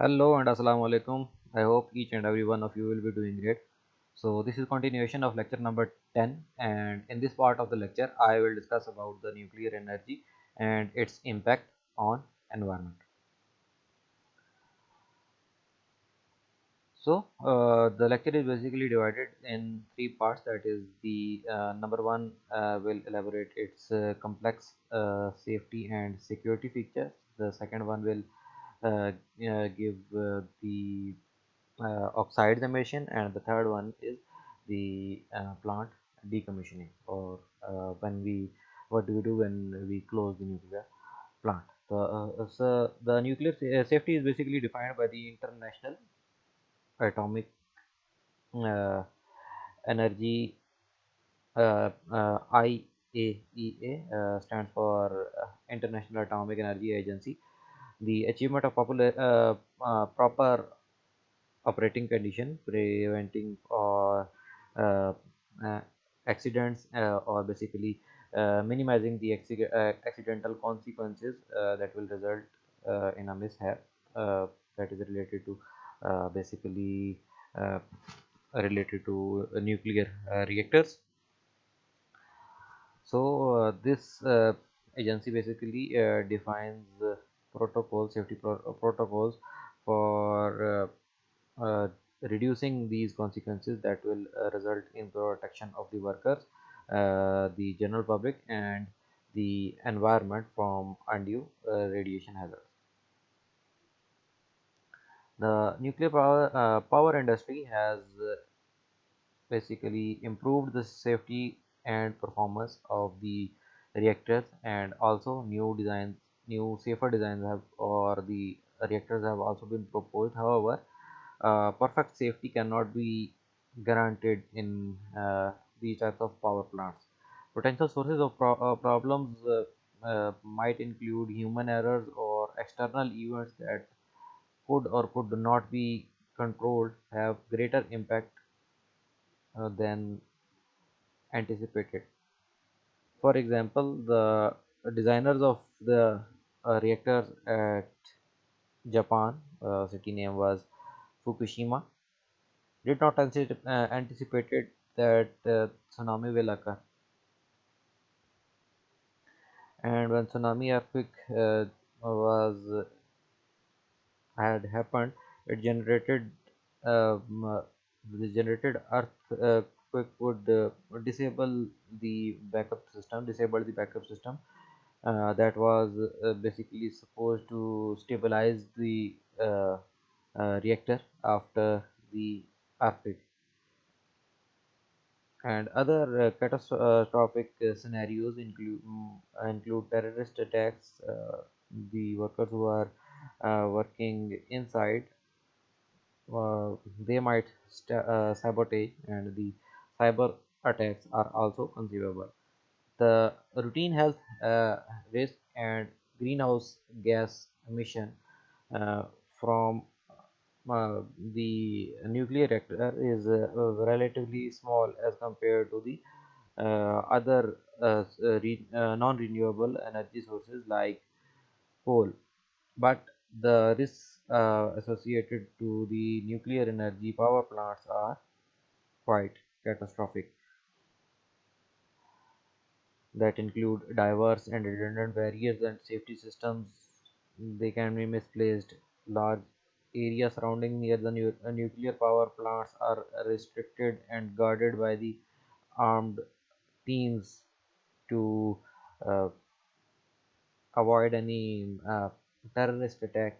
Hello and Assalamu alaikum. I hope each and every one of you will be doing great. So this is continuation of lecture number 10 and in this part of the lecture I will discuss about the nuclear energy and its impact on environment. So uh, the lecture is basically divided in three parts that is the uh, number one uh, will elaborate its uh, complex uh, safety and security features. The second one will give uh, the uh, oxides emission and the third one is the uh, plant decommissioning or uh, when we what do we do when we close the nuclear plant the, uh, so the nuclear safety is basically defined by the international atomic uh, energy uh, uh, IAEA uh, stands for uh, International Atomic Energy Agency. The achievement of popular, uh, uh, proper operating condition, preventing or uh, uh, accidents or basically minimizing the accidental consequences that will result in a mishap that is related to uh, basically uh, related to nuclear uh, reactors. So this agency basically defines protocols safety pro protocols for uh, reducing these consequences that will uh, result in protection of the workers uh, the general public and the environment from undue radiation hazards. The nuclear power, uh, power industry has uh, basically improved the safety and performance of the reactors and also new designs new safer designs have or the reactors have also been proposed however uh, perfect safety cannot be guaranteed in uh, these types of power plants potential sources of pro uh, problems uh, might include human errors or external events that could or could not be controlled have greater impact uh, than anticipated. For example, the designers of the uh, reactor at Japan, city name was Fukushima, did not anticipate, uh, anticipated that tsunami will occur. And when tsunami earthquake uh, was had happened, it generated um, uh, the generated earthquake would uh, disable the backup system, disable the backup system uh, that was uh, basically supposed to stabilize the uh, uh, reactor after the earthquake. And other catastrophic scenarios include um, include terrorist attacks. the workers who are uh, working inside uh, they might uh, sabotage and the cyber attacks are also conceivable the routine health risk and greenhouse gas emission from uh, the nuclear reactor is uh, relatively small as compared to the uh, other non-renewable energy sources like coal. But the risks uh, associated to the nuclear energy power plants are quite catastrophic that include diverse and redundant barriers and safety systems they can be misplaced. Large areas surrounding near the nu uh, nuclear power plants are restricted and guarded by the armed teams to uh, avoid any uh, terrorist attack.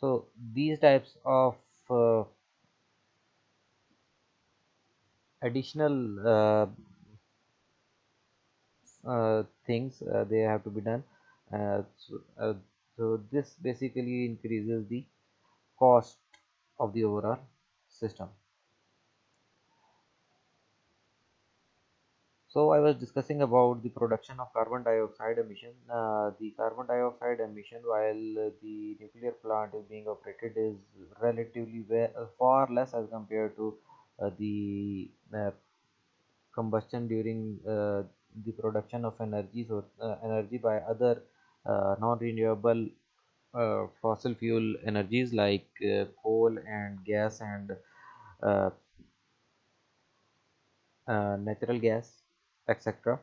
So these types of uh, additional uh, things uh, they have to be done uh, so, uh, so this basically increases the cost of the overall system So I was discussing about the production of carbon dioxide emission. Uh, the carbon dioxide emission while the nuclear plant is being operated is relatively uh, far less as compared to uh, the uh, combustion during uh, the production of energy so uh, energy by other non-renewable uh, fossil fuel energies like uh, coal and gas and uh, uh, natural gas etc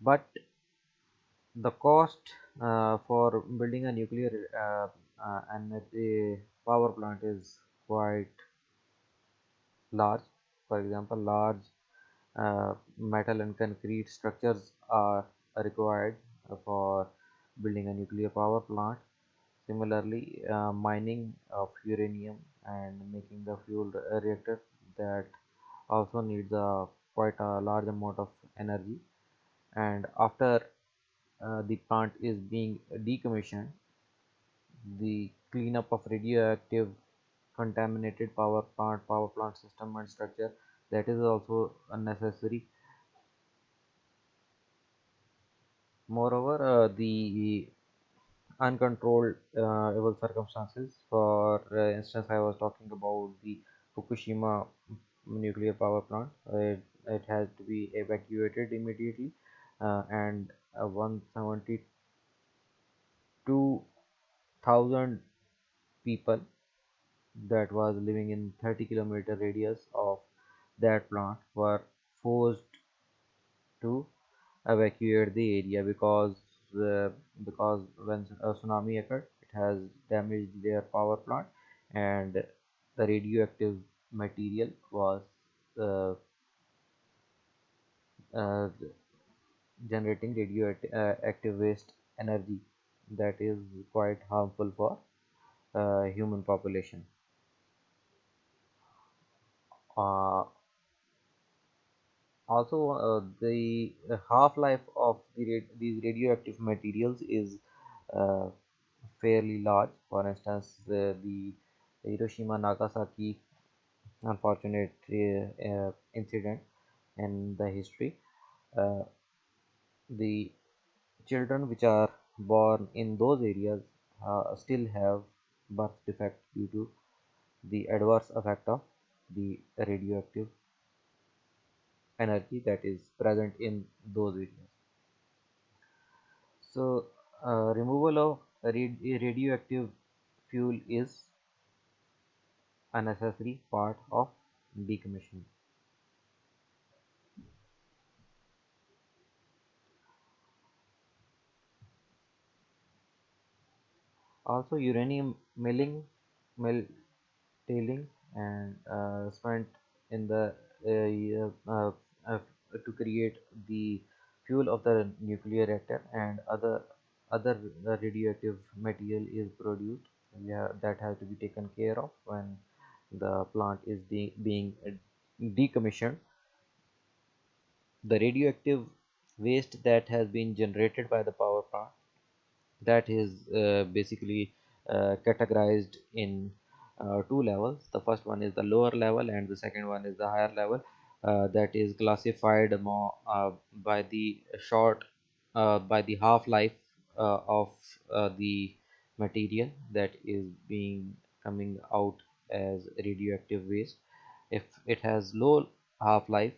but the cost uh, for building a nuclear uh, uh, energy power plant is quite large for example large uh, metal and concrete structures are required for building a nuclear power plant. Similarly uh, mining of uranium and making the fuel reactor that also needs a quite a large amount of energy. And after uh, the plant is being decommissioned the cleanup of radioactive contaminated power plant power plant system and structure that is also unnecessary. Moreover uh, the uncontrolled uh, evil circumstances for uh, instance i was talking about the fukushima nuclear power plant. It, it has to be evacuated immediately uh, and uh, 172,000 people that was living in 30 kilometer radius of that plant were forced to evacuate the area because uh, because when a tsunami occurred it has damaged their power plant and the radioactive material was uh, uh, generating radioactive uh, waste energy that is quite harmful for uh, human population uh, also uh, the half-life of the these radioactive materials is uh, fairly large. For instance uh, the Hiroshima Nagasaki unfortunate uh, uh, incident in the history. Uh, the children which are born in those areas still have birth defect due to the adverse effect of the radioactive energy that is present in those regions. so uh, removal of rad radioactive fuel is a necessary part of decommissioning also uranium milling mill tailing and uh, spent in the uh, uh, uh, to create the fuel of the nuclear reactor and other other radioactive material is produced yeah, that has to be taken care of when the plant is de being decommissioned. The radioactive waste that has been generated by the power plant that is uh, basically uh, categorized in uh, two levels. The first one is the lower level and the second one is the higher level uh, that is classified more uh, by the short uh, by the half-life of the material that is being coming out as radioactive waste. If it has low half-life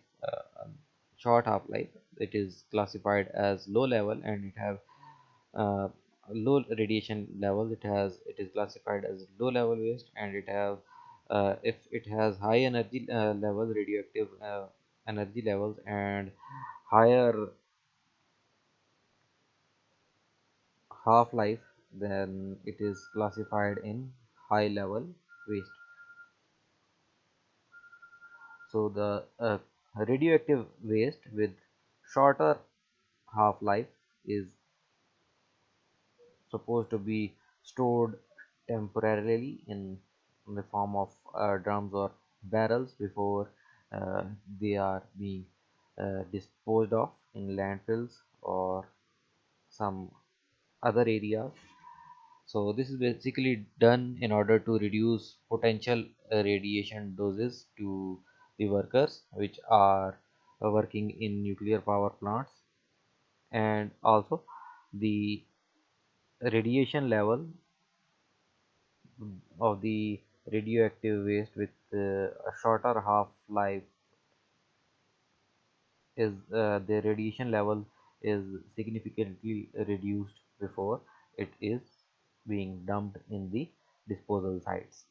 short half-life it is classified as low level and it have uh, low radiation level it has it is classified as low level waste and it have uh, if it has high energy uh, level radioactive uh, energy levels and higher half-life then it is classified in high level waste. So the uh, radioactive waste with shorter half-life is supposed to be stored temporarily in, the form of uh, drums or barrels before uh, they are being uh, disposed of in landfills or some other areas. So this is basically done in order to reduce potential uh, radiation doses to the workers which are working in nuclear power plants. And also the radiation level of the radioactive waste with uh, a shorter half life is uh, the radiation level is significantly reduced before it is being dumped in the disposal sites